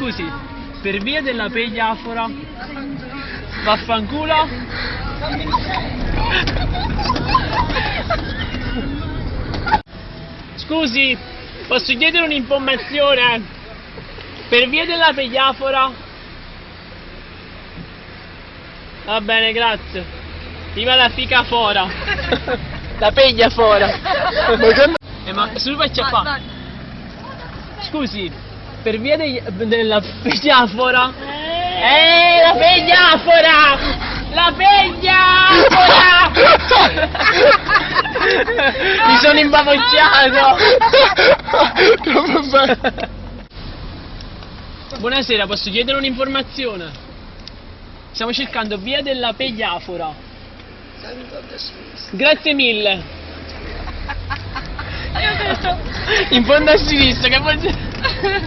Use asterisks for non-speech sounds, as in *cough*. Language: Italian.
scusi, per via della pegliafora, vaffanculo. Scusi, posso chiedere un'informazione? Per via della pegliafora? Va bene, grazie. Viva la fica fora. La peglia fora. Eh, ma su faccia qua. Scusi, per via degli- della pegliafora? Eh, la pegliafora! La pegliafora! *laughs* Mi sono imbavocciato! *laughs* Buonasera, posso chiedere un'informazione? Stiamo cercando via della pegliafora. Grazie mille. In fondo a sinistra, che vuol dire? *laughs*